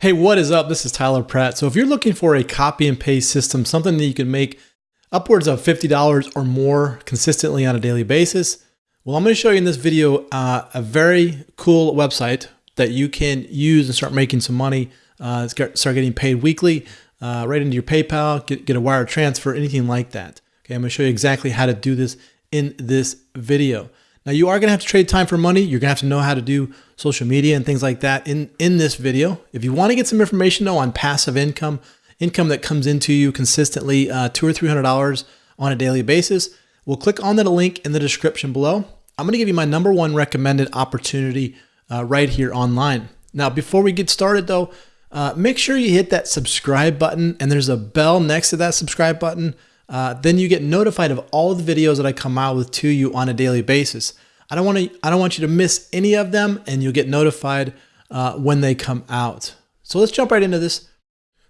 Hey, what is up? This is Tyler Pratt. So if you're looking for a copy and paste system, something that you can make upwards of $50 or more consistently on a daily basis, well, I'm going to show you in this video uh, a very cool website that you can use and start making some money, uh, start getting paid weekly, uh, right into your PayPal, get, get a wire transfer, anything like that. Okay, I'm going to show you exactly how to do this in this video. Now you are going to have to trade time for money. You're to have to know how to do social media and things like that in, in this video. If you want to get some information though on passive income, income that comes into you consistently, uh, two or $300 on a daily basis, we'll click on that link in the description below. I'm going to give you my number one recommended opportunity uh, right here online. Now, before we get started though, uh, make sure you hit that subscribe button and there's a bell next to that subscribe button uh, then you get notified of all the videos that I come out with to you on a daily basis. I don't want to. I don't want you to miss any of them, and you'll get notified uh, when they come out. So let's jump right into this.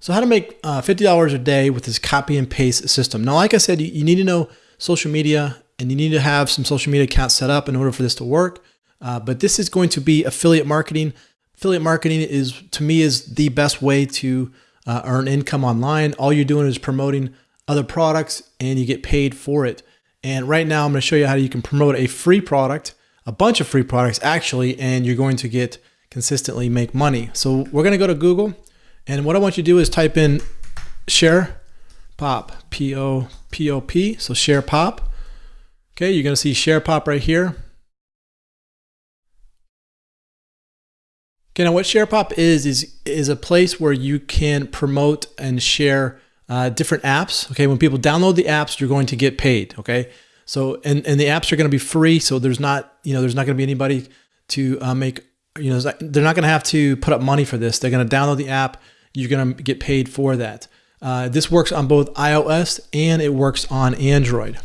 So how to make uh, $50 a day with this copy and paste system. Now, like I said, you, you, need to know social media and you need to have some social media accounts set up in order for this to work. Uh, but this is going to be affiliate marketing. Affiliate marketing is, to me, is the best way to uh, earn income online. All you're doing is promoting other products and you get paid for it. And right now I'm going to show you how you can promote a free product, a bunch of free products actually, and you're going to get consistently make money. So we're going to go to Google and what I want you to do is type in share pop, P-O-P-O-P, so share pop. Okay, you're going to see share pop right here. Okay, now what SharePop is, is, is a place where you can promote and share uh, different apps. Okay, when people download the apps, you're going to get paid. Okay, so and and the apps are going to be free, so there's not you know there's not going to be anybody to uh, make you know they're not going to have to put up money for this. They're going to download the app. You're going to get paid for that. Uh, this works on both iOS and it works on Android.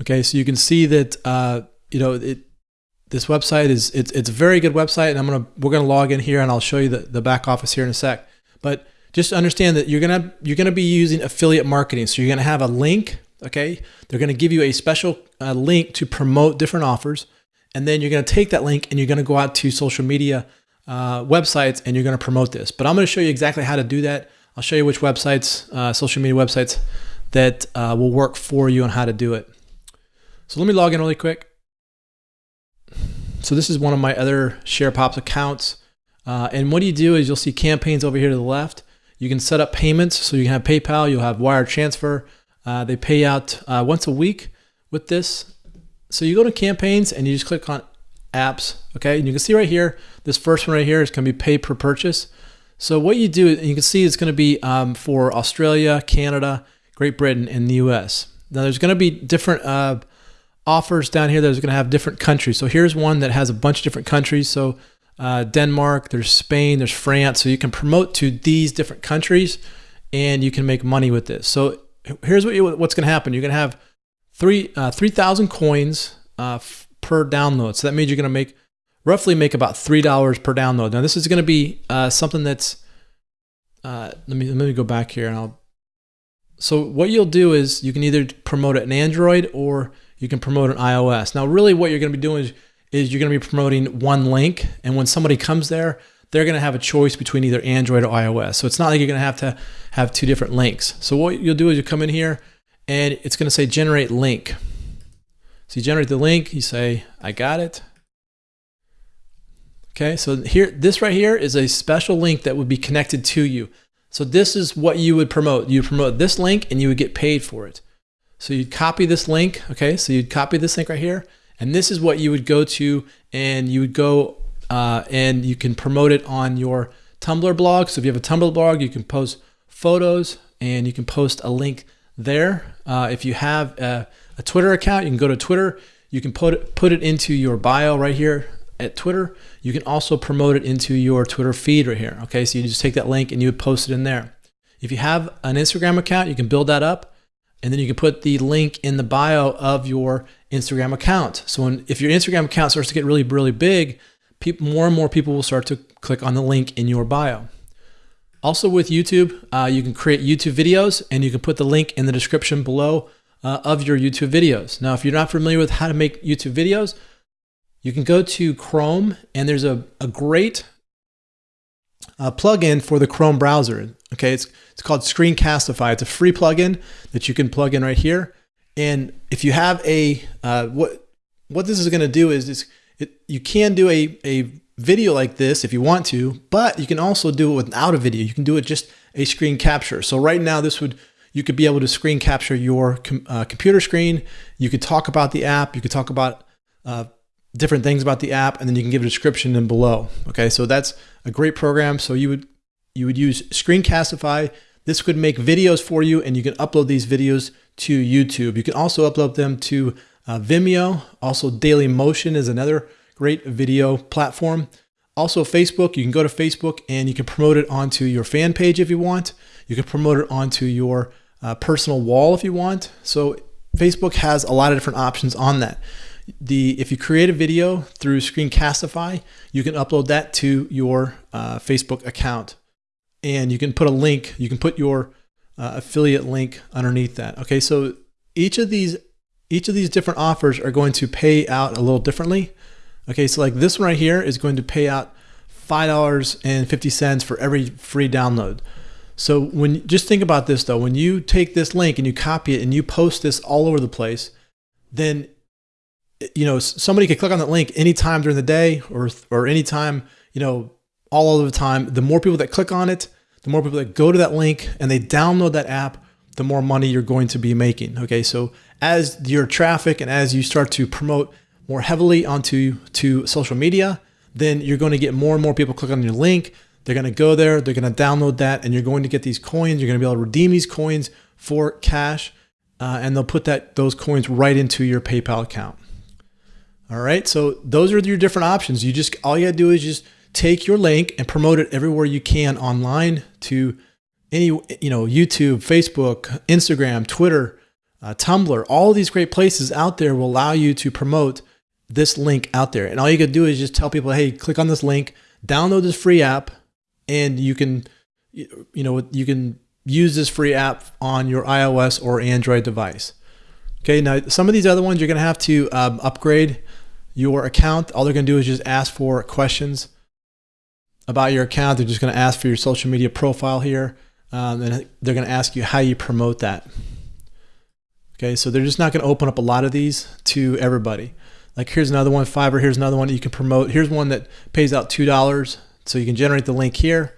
Okay, so you can see that uh, you know it. This website is it's it's a very good website, and I'm gonna we're gonna log in here, and I'll show you the the back office here in a sec. But just understand that you're gonna you're gonna be using affiliate marketing. So you're gonna have a link. Okay, they're gonna give you a special uh, link to promote different offers, and then you're gonna take that link and you're gonna go out to social media uh, websites and you're gonna promote this. But I'm gonna show you exactly how to do that. I'll show you which websites, uh, social media websites, that uh, will work for you and how to do it. So let me log in really quick. So this is one of my other SharePops accounts. Uh, and what you do is you'll see campaigns over here to the left. You can set up payments. So you can have PayPal, you'll have wire transfer. Uh, they pay out uh, once a week with this. So you go to campaigns and you just click on apps. Okay. And you can see right here, this first one right here is going to be pay per purchase. So what you do, you can see it's going to be um, for Australia, Canada, Great Britain, and the US. Now there's going to be different uh, offers down here. There's going to have different countries. So here's one that has a bunch of different countries. So uh, Denmark, there's Spain, there's France. So you can promote to these different countries and you can make money with this. So here's what you, what's going to happen. You're going to have three uh, 3,000 coins uh, per download. So that means you're going to make roughly make about $3 per download. Now this is going to be uh, something that's, uh, let me, let me go back here and I'll, so what you'll do is you can either promote it in Android or you can promote in iOS. Now really what you're going to be doing is is you're going to be promoting one link. And when somebody comes there, they're going to have a choice between either Android or iOS. So it's not like you're going to have to have two different links. So what you'll do is you come in here and it's going to say generate link. So you generate the link, you say, I got it. Okay, so here, this right here is a special link that would be connected to you. So this is what you would promote. You promote this link and you would get paid for it. So you'd copy this link, okay? So you'd copy this link right here and this is what you would go to and you would go uh, and you can promote it on your Tumblr blog. So if you have a Tumblr blog, you can post photos and you can post a link there. Uh, if you have a, a, Twitter account, you can go to Twitter. You can put it, put it into your bio right here at Twitter. You can also promote it into your Twitter feed right here. Okay, so you just take that link and you would post it in there. If you have an Instagram account, you can build that up and then you can put the link in the bio of your Instagram account. So when, if your Instagram account starts to get really, really big, people, more and more people will start to click on the link in your bio. Also with YouTube, uh, you can create YouTube videos and you can put the link in the description below uh, of your YouTube videos. Now, if you're not familiar with how to make YouTube videos, you can go to Chrome and there's a, a great uh, plugin for the Chrome browser. Okay, it's it's called Screencastify. It's a free plugin that you can plug in right here. And if you have a uh, what what this is going to do is, is it, you can do a a video like this if you want to, but you can also do it without a video. You can do it just a screen capture. So right now, this would you could be able to screen capture your com uh, computer screen. You could talk about the app. You could talk about uh, different things about the app, and then you can give a description in below. Okay, so that's a great program. So you would you would use Screencastify. This could make videos for you, and you can upload these videos to YouTube. You can also upload them to uh, Vimeo. Also, Dailymotion is another great video platform. Also, Facebook, you can go to Facebook and you can promote it onto your fan page if you want. You can promote it onto your uh, personal wall if you want. So, Facebook has a lot of different options on that the if you create a video through Screencastify, you can upload that to your uh, Facebook account, and you can put a link. You can put your uh, affiliate link underneath that. Okay, so each of these each of these different offers are going to pay out a little differently. Okay, so like this one right here is going to pay out five dollars and fifty cents for every free download. So when just think about this though, when you take this link and you copy it and you post this all over the place, then you know, somebody could click on that link anytime during the day or, or anytime, you know, all of the time. The more people that click on it, the more people that go to that link and they download that app, the more money you're going to be making. Okay. So as your traffic and as you start to promote more heavily onto to social media, then you're going to get more and more people click on your link. They're going to go there, they're going to download that, and you're going to get these coins. You're going to be able to redeem these coins for cash, uh, and they'll put that those coins right into your PayPal account. All right. So those are your different options. You just, all you gotta do is just take your link and promote it everywhere you can online to any, you know, YouTube, Facebook, Instagram, Twitter, uh, Tumblr, all these great places out there will allow you to promote this link out there. And all you gotta do is just tell people, hey, click on this link, download this free app, and you can, you know, you can use this free app on your iOS or Android device. Okay, now some of these other ones you're gonna have to um, upgrade your account. All they're gonna do is just ask for questions about your account. They're just gonna ask for your social media profile here. Um, and they're gonna ask you how you promote that. Okay, so they're just not gonna open up a lot of these to everybody. Like here's another one, Fiverr, here's another one you can promote. Here's one that pays out $2. So you can generate the link here,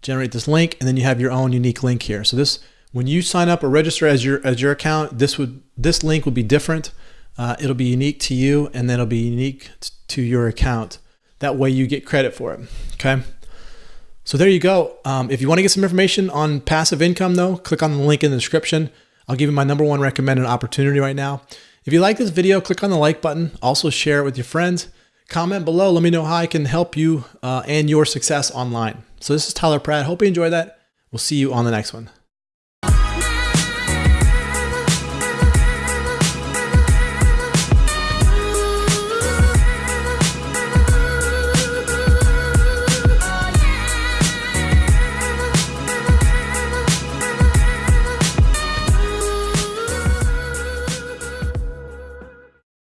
generate this link, and then you have your own unique link here. So this when you sign up or register as your as your account, this would this link would be different. Uh, it'll be unique to you, and then it'll be unique to your account. That way, you get credit for it. Okay. So there you go. Um, if you want to get some information on passive income, though, click on the link in the description. I'll give you my number one recommended opportunity right now. If you like this video, click on the like button. Also share it with your friends. Comment below. Let me know how I can help you uh, and your success online. So this is Tyler Pratt. Hope you enjoyed that. We'll see you on the next one.